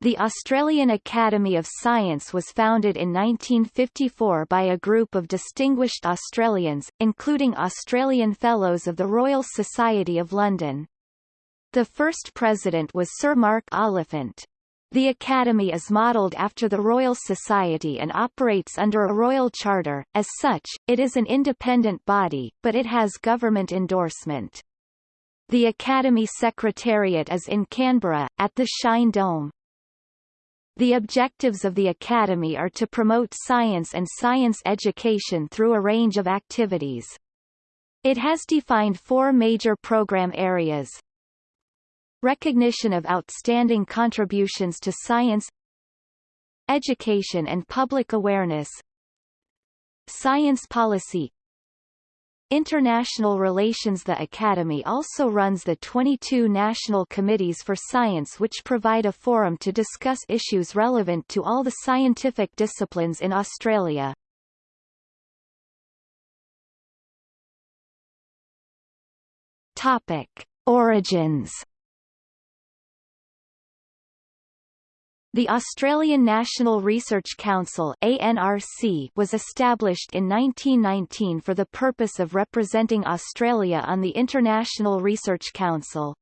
The Australian Academy of Science was founded in 1954 by a group of distinguished Australians, including Australian Fellows of the Royal Society of London. The first president was Sir Mark Oliphant. The Academy is modelled after the Royal Society and operates under a royal charter, as such, it is an independent body, but it has government endorsement. The Academy Secretariat is in Canberra, at the Shine Dome. The objectives of the Academy are to promote science and science education through a range of activities. It has defined four major program areas. Recognition of outstanding contributions to science Education and public awareness Science policy International relations The Academy also runs the 22 National Committees for Science which provide a forum to discuss issues relevant to all the scientific disciplines in Australia. Topic. Origins The Australian National Research Council ANRC was established in 1919 for the purpose of representing Australia on the International Research Council.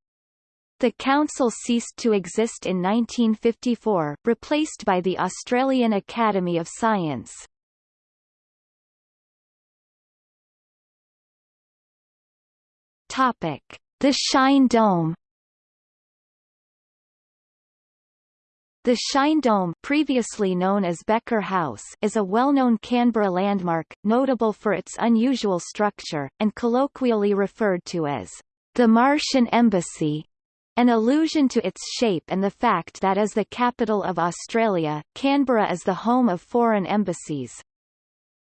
The council ceased to exist in 1954, replaced by the Australian Academy of Science. Topic: The Shine Dome The Shine Dome previously known as Becker House is a well-known Canberra landmark, notable for its unusual structure, and colloquially referred to as the Martian Embassy, an allusion to its shape and the fact that as the capital of Australia, Canberra is the home of foreign embassies.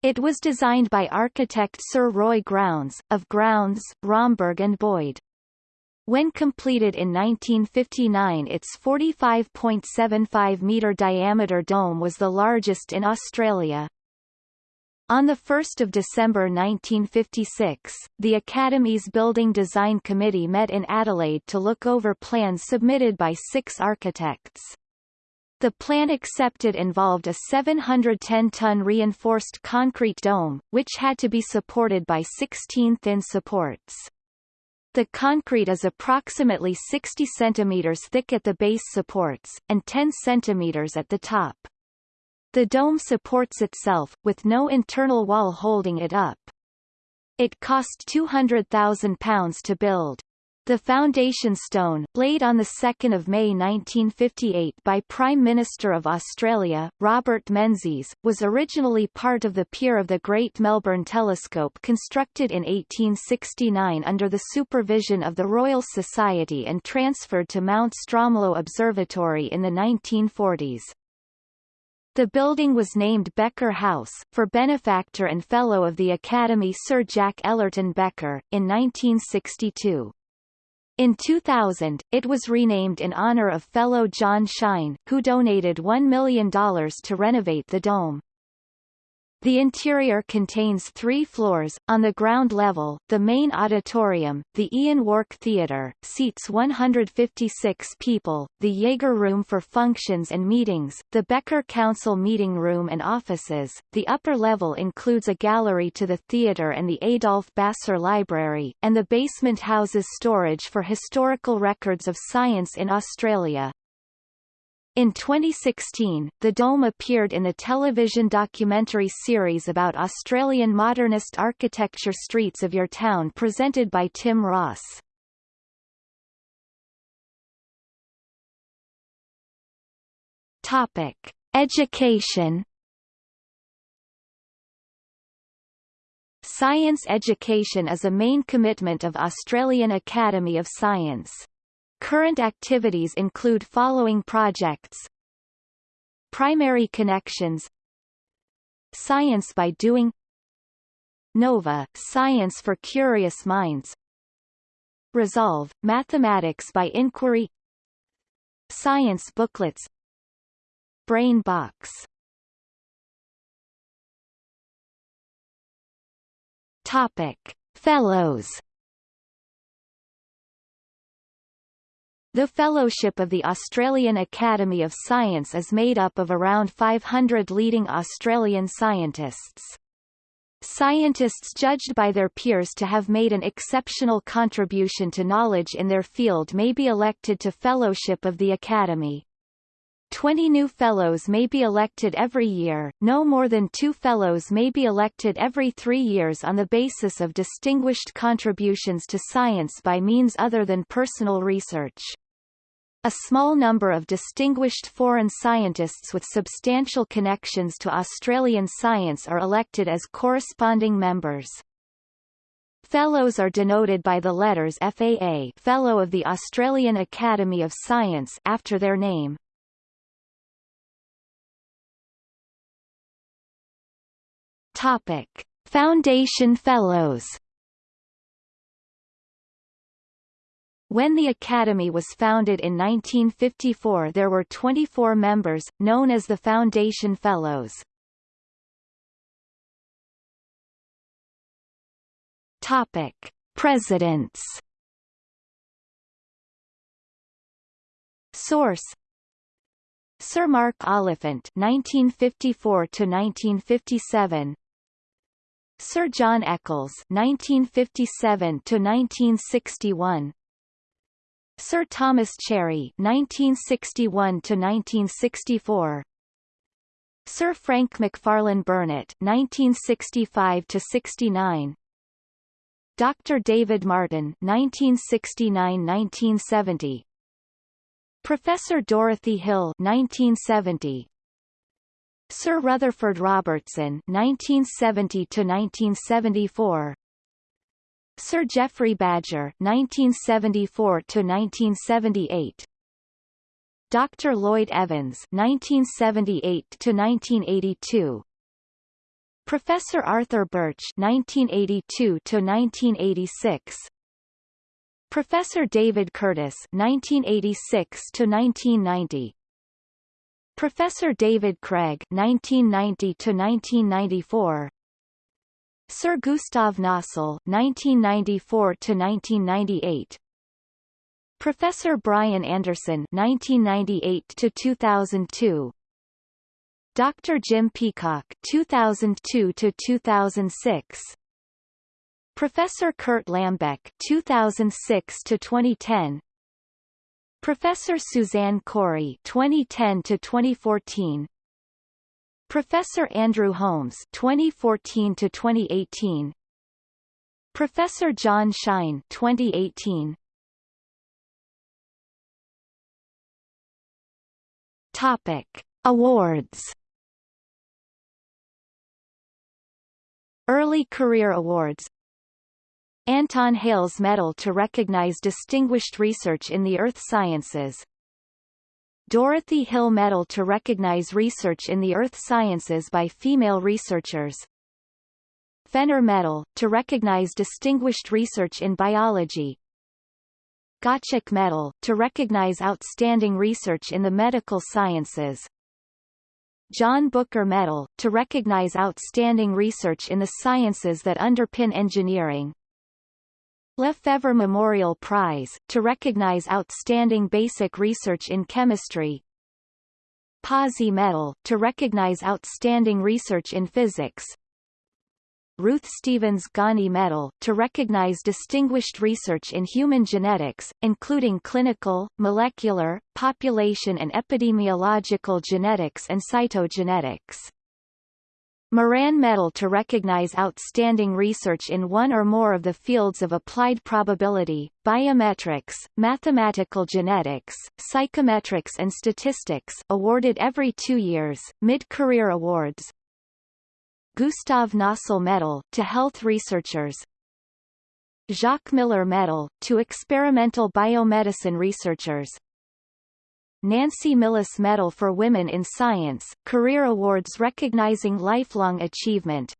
It was designed by architect Sir Roy Grounds, of Grounds, Romberg and Boyd. When completed in 1959 its 45.75-metre diameter dome was the largest in Australia. On 1 December 1956, the Academy's Building Design Committee met in Adelaide to look over plans submitted by six architects. The plan accepted involved a 710-ton reinforced concrete dome, which had to be supported by 16 thin supports. The concrete is approximately 60 cm thick at the base supports, and 10 cm at the top. The dome supports itself, with no internal wall holding it up. It cost £200,000 to build. The foundation stone, laid on 2 May 1958 by Prime Minister of Australia, Robert Menzies, was originally part of the pier of the Great Melbourne Telescope constructed in 1869 under the supervision of the Royal Society and transferred to Mount Stromlo Observatory in the 1940s. The building was named Becker House, for benefactor and Fellow of the Academy Sir Jack Ellerton Becker, in 1962. In 2000, it was renamed in honor of fellow John Shine, who donated $1 million to renovate the dome. The interior contains three floors. On the ground level, the main auditorium, the Ian Wark Theatre, seats 156 people, the Jaeger Room for functions and meetings, the Becker Council meeting room and offices. The upper level includes a gallery to the theatre and the Adolf Basser Library, and the basement houses storage for historical records of science in Australia. In 2016, the dome appeared in the television documentary series about Australian modernist architecture Streets of Your Town presented by Tim Ross. Topic: Education Science education is a main commitment of Australian Academy of Science. Current activities include following projects. Primary Connections. Science by Doing. NOVA – Science for Curious Minds. Resolve – Mathematics by Inquiry. Science Booklets. Brain Box. Topic. Fellows The Fellowship of the Australian Academy of Science is made up of around 500 leading Australian scientists. Scientists judged by their peers to have made an exceptional contribution to knowledge in their field may be elected to Fellowship of the Academy. Twenty new Fellows may be elected every year, no more than two Fellows may be elected every three years on the basis of distinguished contributions to science by means other than personal research. A small number of distinguished foreign scientists with substantial connections to Australian science are elected as corresponding members. Fellows are denoted by the letters FAA Fellow of the Australian Academy of Science after their name. Topic. Foundation Fellows When the Academy was founded in 1954 there were 24 members, known as the Foundation Fellows. Topic. Presidents Source Sir Mark Oliphant 1954 to 1957 Sir John Eccles 1957 to 1961 Sir Thomas Cherry 1961 to 1964 Sir Frank Macfarlane Burnet 1965 to 69 Dr. David Martin 1969-1970 Professor Dorothy Hill 1970 Sir Rutherford Robertson 1970 to 1974 Sir Geoffrey Badger 1974 to 1978 Dr. Lloyd Evans 1978 to 1982 Professor Arthur Birch 1982 to 1986 Professor David Curtis 1986 to 1990 Professor David Craig 1990 to 1994 Sir Gustav Nossal (1994–1998), Professor Brian Anderson (1998–2002), Dr. Jim Peacock (2002–2006), Professor Kurt Lambeck (2006–2010), Professor Suzanne Cory (2010–2014). Professor Andrew Holmes 2014 to 2018 Professor John Shine 2018 Topic Awards. Early Career Awards. Anton Hales Medal to recognize distinguished research in the earth sciences Dorothy Hill Medal to recognize research in the earth sciences by female researchers. Fenner Medal, to recognize distinguished research in biology. Gottschalk Medal, to recognize outstanding research in the medical sciences. John Booker Medal, to recognize outstanding research in the sciences that underpin engineering Lefevre Memorial Prize, to recognize outstanding basic research in chemistry Pawsey Medal, to recognize outstanding research in physics Ruth Stephens Gani Medal, to recognize distinguished research in human genetics, including clinical, molecular, population and epidemiological genetics and cytogenetics. Moran Medal to recognize outstanding research in one or more of the fields of applied probability, biometrics, mathematical genetics, psychometrics and statistics awarded every two years, mid-career awards. Gustav Nossal Medal to health researchers. Jacques Miller Medal, to experimental biomedicine researchers Nancy Millis Medal for Women in Science, career awards recognizing lifelong achievement.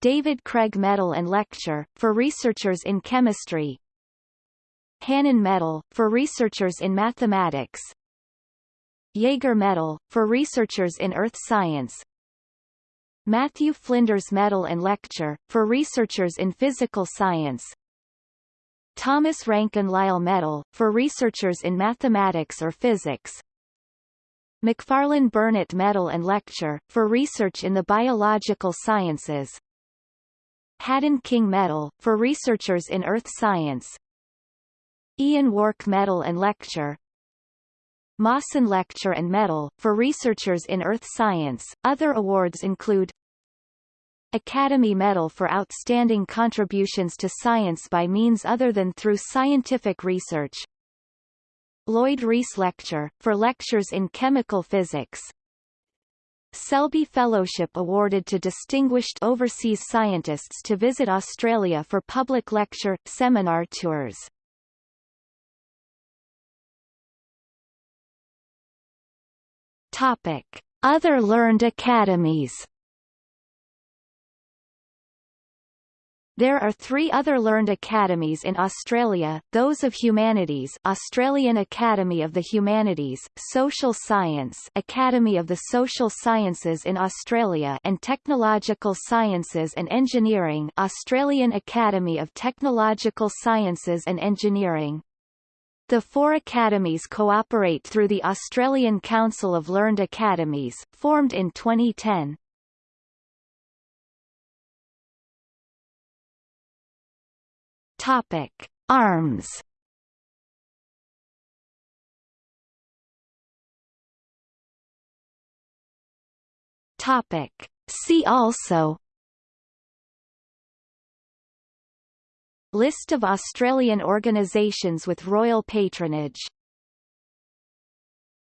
David Craig Medal and Lecture, for researchers in chemistry. Hannan Medal, for researchers in mathematics. Jaeger Medal, for researchers in earth science. Matthew Flinders Medal and Lecture, for researchers in physical science Thomas Ranken Lyle Medal, for researchers in mathematics or physics. Macfarlane Burnet Medal and Lecture, for research in the biological sciences. Haddon King Medal, for researchers in earth science. Ian Wark Medal and Lecture. Mawson Lecture and Medal, for researchers in earth science. Other awards include Academy Medal for outstanding contributions to science by means other than through scientific research. Lloyd Rees Lecture, for lectures in chemical physics. Selby Fellowship awarded to distinguished overseas scientists to visit Australia for public lecture, seminar tours. Topic. Other learned academies There are three other learned academies in Australia, those of Humanities Australian Academy of the Humanities, Social Science Academy of the Social Sciences in Australia and Technological Sciences and Engineering Australian Academy of Technological Sciences and Engineering. The four academies cooperate through the Australian Council of Learned Academies, formed in 2010. Topic: Arms. Topic: See also. List of Australian organisations with royal patronage